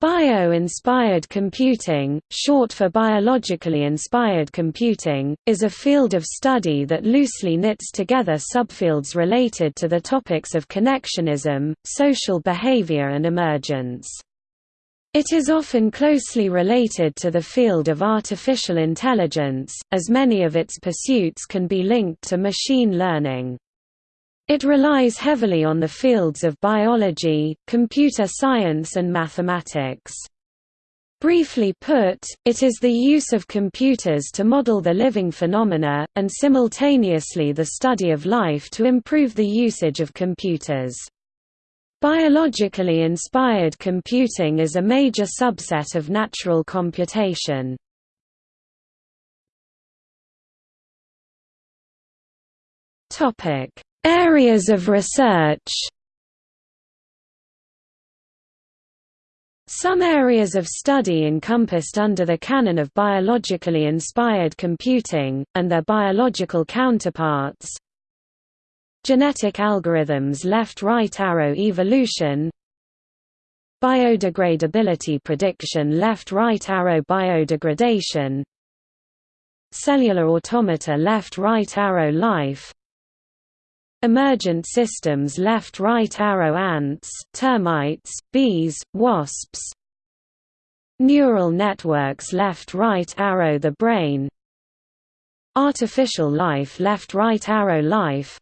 Bio-inspired computing, short for biologically inspired computing, is a field of study that loosely knits together subfields related to the topics of connectionism, social behavior and emergence. It is often closely related to the field of artificial intelligence, as many of its pursuits can be linked to machine learning. It relies heavily on the fields of biology, computer science and mathematics. Briefly put, it is the use of computers to model the living phenomena, and simultaneously the study of life to improve the usage of computers. Biologically inspired computing is a major subset of natural computation. Areas of research. Some areas of study encompassed under the canon of biologically inspired computing, and their biological counterparts. Genetic algorithms left-right arrow evolution. Biodegradability prediction left-right arrow biodegradation. Cellular automata left-right arrow life Emergent systems left-right arrow ants, termites, bees, wasps. Neural networks left-right arrow the brain. Artificial life left-right arrow life.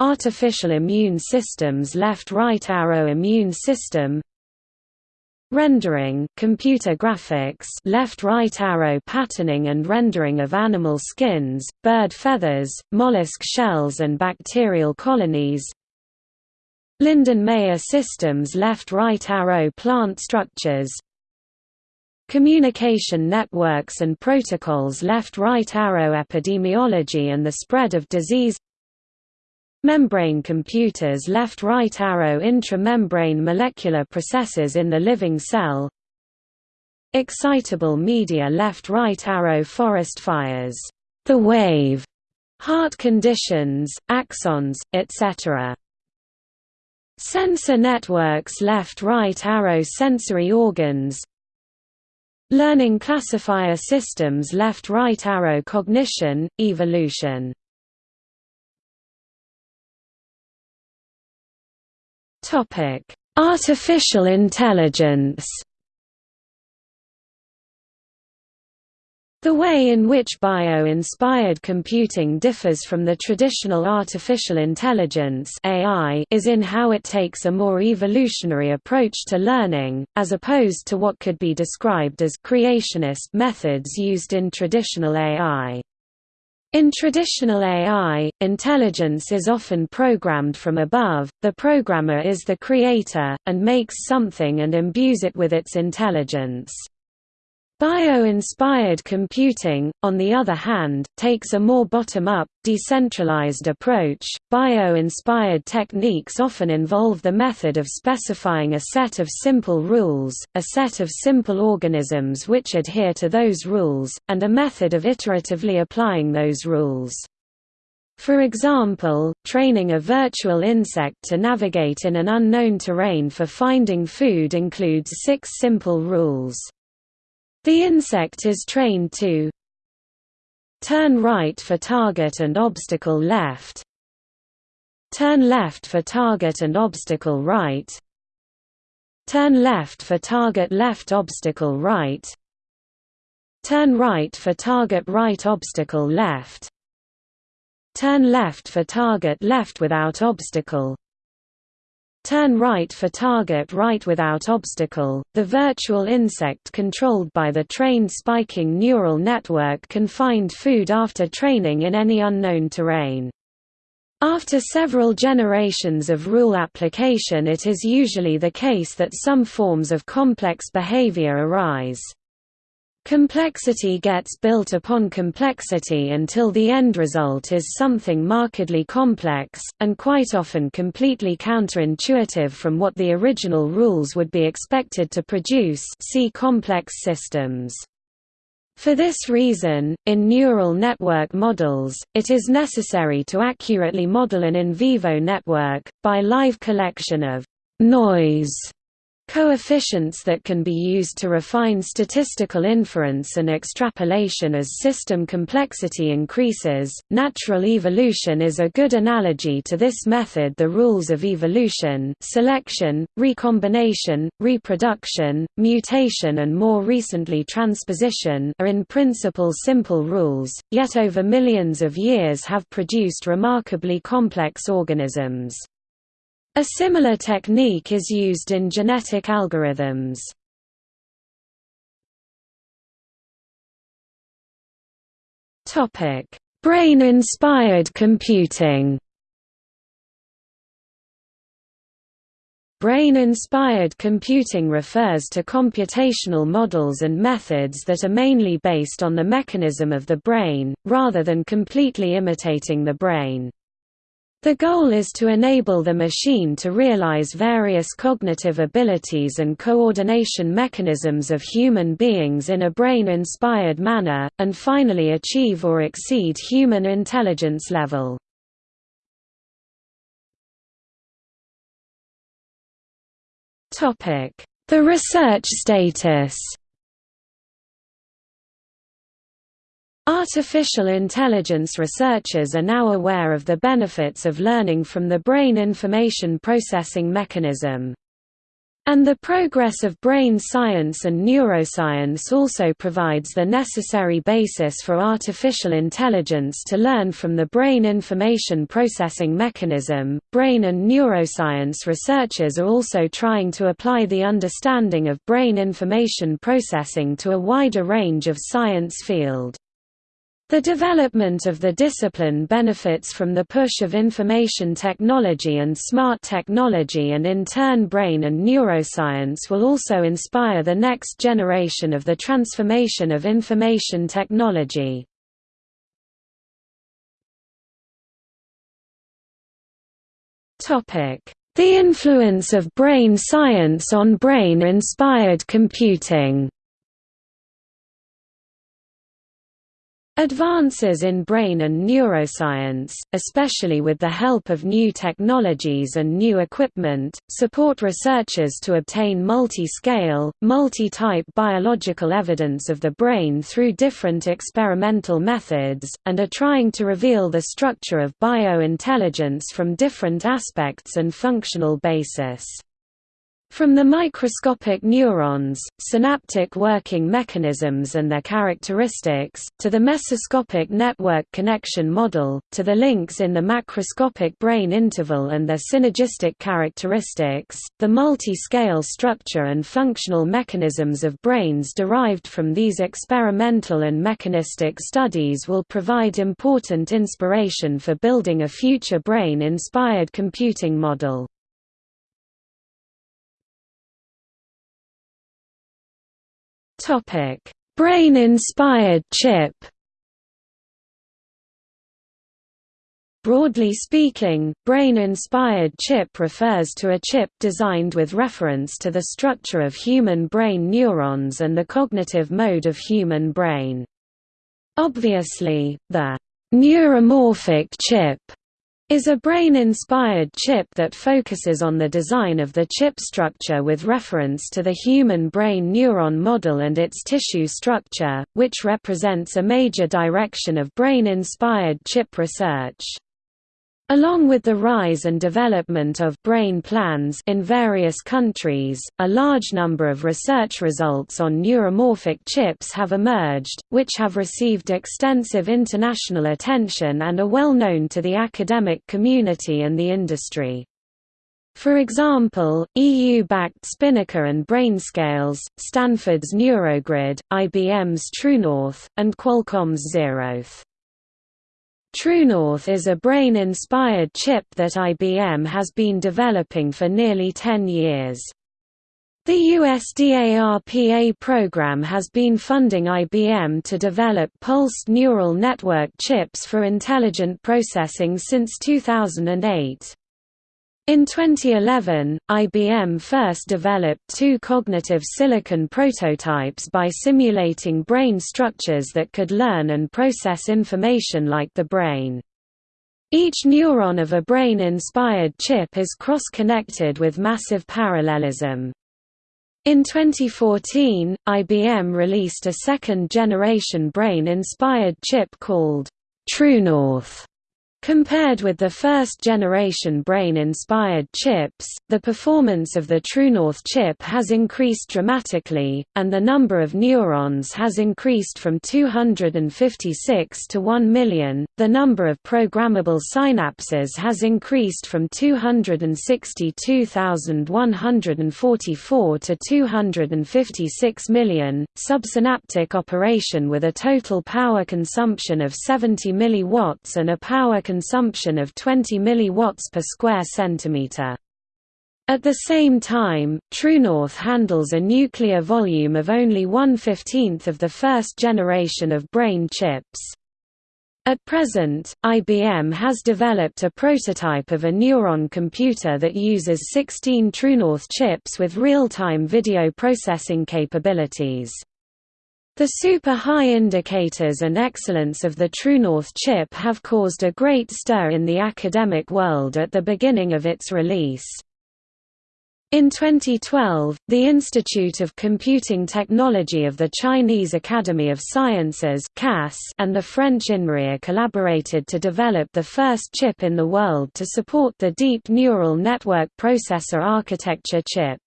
Artificial immune systems left-right arrow immune system Rendering computer graphics left-right arrow patterning and rendering of animal skins, bird feathers, mollusk shells and bacterial colonies. Lindenmayer systems left-right arrow plant structures. Communication networks and protocols left-right arrow epidemiology and the spread of disease Membrane computers left-right arrow intramembrane molecular processes in the living cell. Excitable media left-right arrow forest fires, the wave, heart conditions, axons, etc. Sensor networks left-right arrow sensory organs. Learning classifier systems left-right arrow cognition, evolution Topic: Artificial intelligence. The way in which bio-inspired computing differs from the traditional artificial intelligence AI is in how it takes a more evolutionary approach to learning, as opposed to what could be described as creationist methods used in traditional AI. In traditional AI, intelligence is often programmed from above, the programmer is the creator, and makes something and imbues it with its intelligence. Bio-inspired computing, on the other hand, takes a more bottom-up, decentralized approach. Bio-inspired techniques often involve the method of specifying a set of simple rules, a set of simple organisms which adhere to those rules, and a method of iteratively applying those rules. For example, training a virtual insect to navigate in an unknown terrain for finding food includes six simple rules. The insect is trained to turn right for target and obstacle left turn left for target and obstacle right turn left for target left obstacle right turn right for target right obstacle left turn left for target left without obstacle Turn right for target right without obstacle. The virtual insect controlled by the trained spiking neural network can find food after training in any unknown terrain. After several generations of rule application it is usually the case that some forms of complex behavior arise. Complexity gets built upon complexity until the end result is something markedly complex, and quite often completely counterintuitive from what the original rules would be expected to produce see complex systems. For this reason, in neural network models, it is necessary to accurately model an in vivo network, by live collection of «noise» Coefficients that can be used to refine statistical inference and extrapolation as system complexity increases. Natural evolution is a good analogy to this method. The rules of evolution, selection, recombination, reproduction, mutation, and more recently transposition are in principle simple rules, yet over millions of years have produced remarkably complex organisms. A similar technique is used in genetic algorithms. Topic: Brain-inspired computing. Brain-inspired computing refers to computational models and methods that are mainly based on the mechanism of the brain, rather than completely imitating the brain. The goal is to enable the machine to realize various cognitive abilities and coordination mechanisms of human beings in a brain-inspired manner, and finally achieve or exceed human intelligence level. The research status Artificial intelligence researchers are now aware of the benefits of learning from the brain information processing mechanism. And the progress of brain science and neuroscience also provides the necessary basis for artificial intelligence to learn from the brain information processing mechanism. Brain and neuroscience researchers are also trying to apply the understanding of brain information processing to a wider range of science field. The development of the discipline benefits from the push of information technology and smart technology and in turn brain and neuroscience will also inspire the next generation of the transformation of information technology. The influence of brain science on brain-inspired computing Advances in brain and neuroscience, especially with the help of new technologies and new equipment, support researchers to obtain multi-scale, multi-type biological evidence of the brain through different experimental methods, and are trying to reveal the structure of biointelligence from different aspects and functional basis. From the microscopic neurons, synaptic working mechanisms and their characteristics, to the mesoscopic network connection model, to the links in the macroscopic brain interval and their synergistic characteristics, the multi-scale structure and functional mechanisms of brains derived from these experimental and mechanistic studies will provide important inspiration for building a future brain-inspired computing model. Brain-inspired chip. Broadly speaking, brain-inspired chip refers to a chip designed with reference to the structure of human brain neurons and the cognitive mode of human brain. Obviously, the neuromorphic chip is a brain-inspired chip that focuses on the design of the chip structure with reference to the human brain neuron model and its tissue structure, which represents a major direction of brain-inspired chip research. Along with the rise and development of brain plans in various countries, a large number of research results on neuromorphic chips have emerged, which have received extensive international attention and are well known to the academic community and the industry. For example, EU-backed Spinnaker and Brainscales, Stanford's Neurogrid, IBM's TrueNorth, and Qualcomm's Zeroth. TrueNorth is a brain-inspired chip that IBM has been developing for nearly 10 years. The USDARPA program has been funding IBM to develop pulsed neural network chips for intelligent processing since 2008. In 2011, IBM first developed two cognitive silicon prototypes by simulating brain structures that could learn and process information like the brain. Each neuron of a brain-inspired chip is cross-connected with massive parallelism. In 2014, IBM released a second-generation brain-inspired chip called TrueNorth Compared with the first-generation brain-inspired chips, the performance of the TrueNorth chip has increased dramatically, and the number of neurons has increased from 256 to 1 million. The number of programmable synapses has increased from 262,144 to 256 million. Subsynaptic operation with a total power consumption of 70 milliwatts and a power consumption of 20 mW per square centimeter. At the same time, TrueNorth handles a nuclear volume of only one-fifteenth of the first generation of brain chips. At present, IBM has developed a prototype of a neuron computer that uses 16 TrueNorth chips with real-time video processing capabilities. The super high indicators and excellence of the TrueNorth chip have caused a great stir in the academic world at the beginning of its release. In 2012, the Institute of Computing Technology of the Chinese Academy of Sciences and the French INRIA collaborated to develop the first chip in the world to support the Deep Neural Network Processor Architecture chip,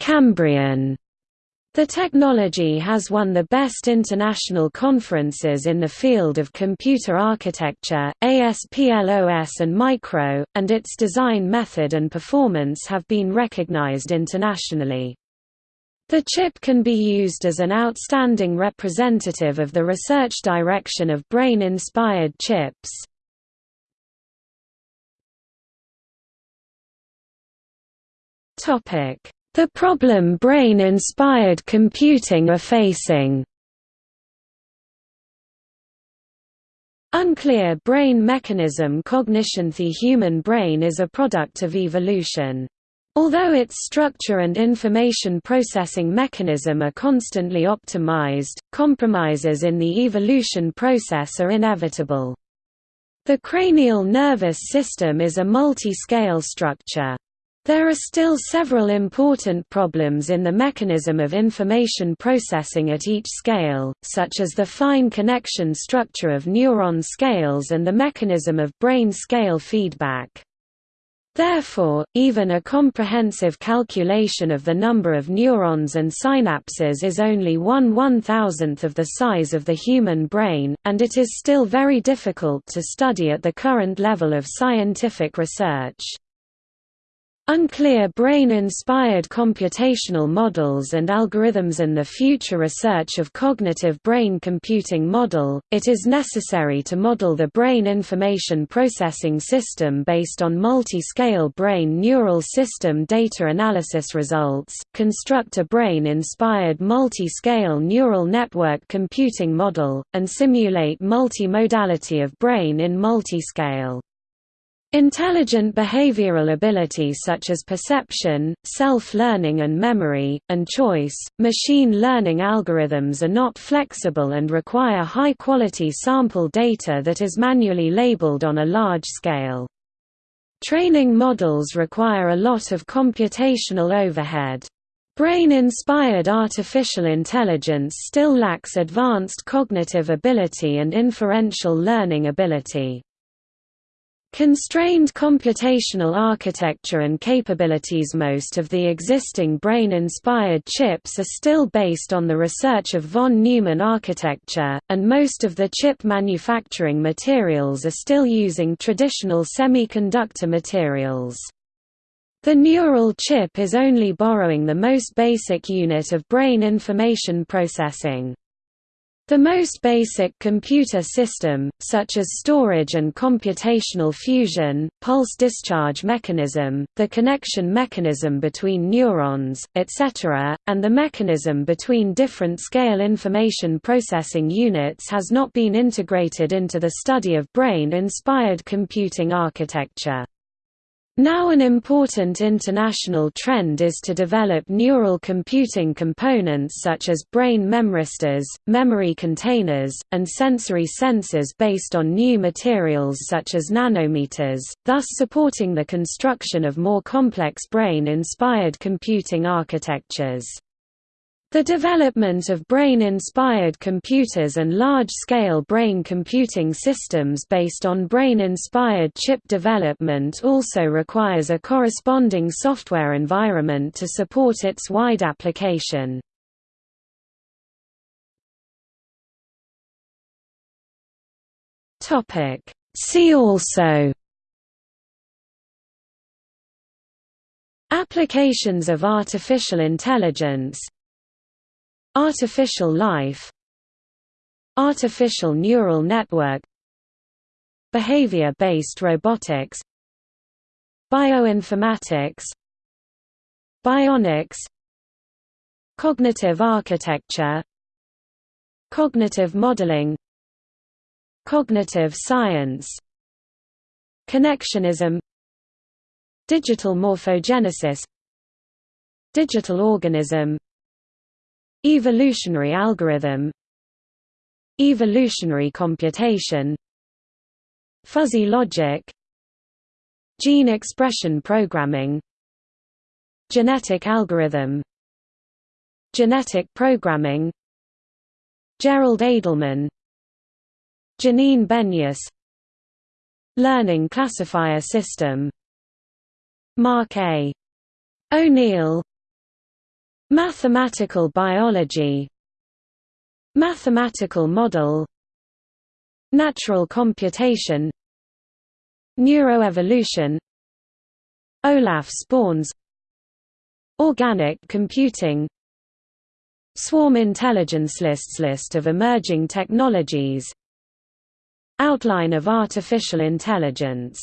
Cambrian. The technology has won the best international conferences in the field of computer architecture, ASPLOS and micro, and its design method and performance have been recognized internationally. The chip can be used as an outstanding representative of the research direction of brain-inspired chips. Topic the problem brain-inspired computing are facing Unclear brain mechanism Cognition The human brain is a product of evolution. Although its structure and information processing mechanism are constantly optimized, compromises in the evolution process are inevitable. The cranial nervous system is a multi-scale structure. There are still several important problems in the mechanism of information processing at each scale, such as the fine connection structure of neuron scales and the mechanism of brain scale feedback. Therefore, even a comprehensive calculation of the number of neurons and synapses is only one one-thousandth of the size of the human brain, and it is still very difficult to study at the current level of scientific research. Unclear brain-inspired computational models and algorithms and the future research of cognitive brain computing model, it is necessary to model the brain information processing system based on multi-scale brain neural system data analysis results, construct a brain-inspired multi-scale neural network computing model, and simulate multi-modality of brain in multi-scale. Intelligent behavioral abilities such as perception, self-learning and memory, and choice, machine learning algorithms are not flexible and require high-quality sample data that is manually labeled on a large scale. Training models require a lot of computational overhead. Brain-inspired artificial intelligence still lacks advanced cognitive ability and inferential learning ability. Constrained computational architecture and capabilities Most of the existing brain-inspired chips are still based on the research of von Neumann architecture, and most of the chip manufacturing materials are still using traditional semiconductor materials. The neural chip is only borrowing the most basic unit of brain information processing. The most basic computer system, such as storage and computational fusion, pulse discharge mechanism, the connection mechanism between neurons, etc., and the mechanism between different scale information processing units has not been integrated into the study of brain-inspired computing architecture. Now an important international trend is to develop neural computing components such as brain memristors, memory containers, and sensory sensors based on new materials such as nanometers, thus supporting the construction of more complex brain-inspired computing architectures. The development of brain-inspired computers and large-scale brain computing systems based on brain-inspired chip development also requires a corresponding software environment to support its wide application. See also Applications of artificial intelligence Artificial life. Artificial neural network. Behavior-based robotics. Bioinformatics. Bionics. Cognitive architecture. Cognitive modeling. Cognitive science. Connectionism. Digital morphogenesis. Digital organism Evolutionary algorithm Evolutionary computation Fuzzy logic Gene expression programming Genetic algorithm Genetic programming Gerald Edelman Janine Benyus Learning classifier system Mark A. O'Neill Mathematical biology. Mathematical model. Natural computation. Neuroevolution. Olaf Sporns. Organic computing. Swarm intelligence lists List of emerging technologies. Outline of artificial intelligence